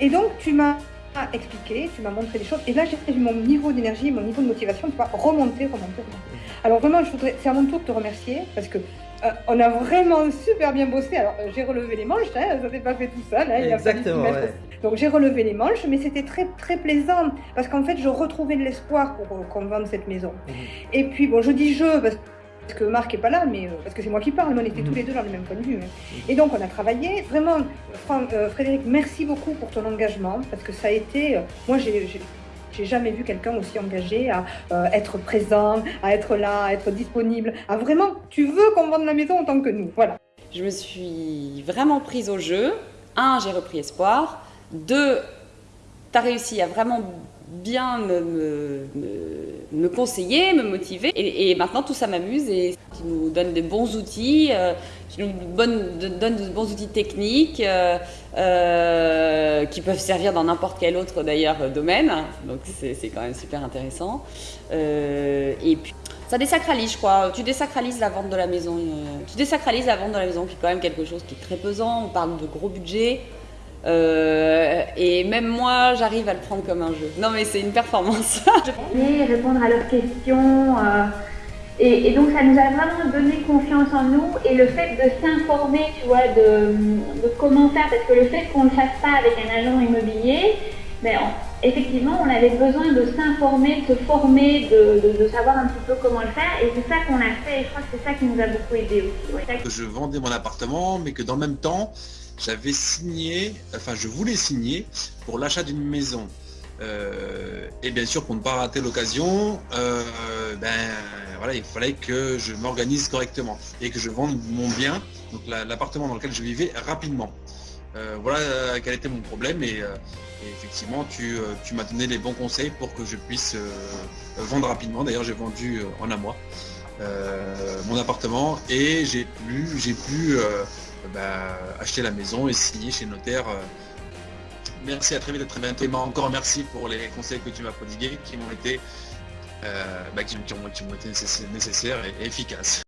Et donc, tu m'as expliqué, tu m'as montré des choses. Et là, j'ai vu mon niveau d'énergie, mon niveau de motivation, tu vois, remonter, remonter, remonter. Alors vraiment, je voudrais, c'est à mon tour de te remercier parce que euh, on a vraiment super bien bossé. Alors, euh, j'ai relevé les manches, hein, ça s'est pas fait tout seul. Hein, Exactement. Ouais. Donc, j'ai relevé les manches, mais c'était très très plaisant parce qu'en fait, je retrouvais de l'espoir pour euh, qu'on vende cette maison. Mmh. Et puis, bon, je dis je parce parce que Marc est pas là, mais parce que c'est moi qui parle, mais on était tous mmh. les deux dans le même point de vue. Hein. Et donc on a travaillé. Vraiment, Frédéric, merci beaucoup pour ton engagement, parce que ça a été. moi, j'ai j'ai jamais vu quelqu'un aussi engagé à euh, être présent, à être là, à être disponible, à vraiment, tu veux qu'on vende la maison en tant que nous. Voilà. Je me suis vraiment prise au jeu. Un, j'ai repris espoir. Deux, tu as réussi à vraiment bien me, me, conseiller, me motiver. Et, maintenant, tout ça m'amuse et qui nous donne des bons outils, euh, qui nous donne, donne de bons outils techniques euh, euh, qui peuvent servir dans n'importe quel autre d'ailleurs domaine. Donc c'est quand même super intéressant. et puis ça désacralise, je crois. Tu désacralises la vente de la maison. tu désacralises la vente de la maison, qui est quand même quelque chose qui est très pesant. On parle de gros budget. Euh, et même moi, j'arrive à le prendre comme un jeu. Non, mais c'est une performance. répondre à leurs questions. Euh, et, donc, ça nous a vraiment donné confiance en nous. Et le fait de s'informer, tu vois, de, de, comment faire, parce que le fait qu'on ne le fasse pas avec un agent immobilier, ben, effectivement, on avait besoin de s'informer, de se former, de, de, savoir un petit peu comment le faire. Et c'est ça qu'on a fait. Et je crois que c'est ça qui nous a beaucoup aidé aussi. Je vendais mon appartement, mais que dans le même temps, j'avais signé, enfin je voulais signer pour l'achat d'une maison. Euh, et bien sûr, pour ne pas rater l'occasion, euh, ben voilà, il fallait que je m'organise correctement et que je vende mon bien, donc l'appartement dans lequel je vivais, rapidement. Euh, voilà quel était mon problème et, effectivement, tu, tu m'as donné les bons conseils pour que je puisse vendre rapidement. D'ailleurs, j'ai vendu en un mois mon appartement et j'ai pu, j'ai pu bah, acheter la maison et signer chez notaire. Euh. Merci, à très vite, à très bientôt. Et encore merci pour les conseils que tu m'as prodigués qui m'ont été, euh, bah, qui, ont, été nécessaires et efficaces.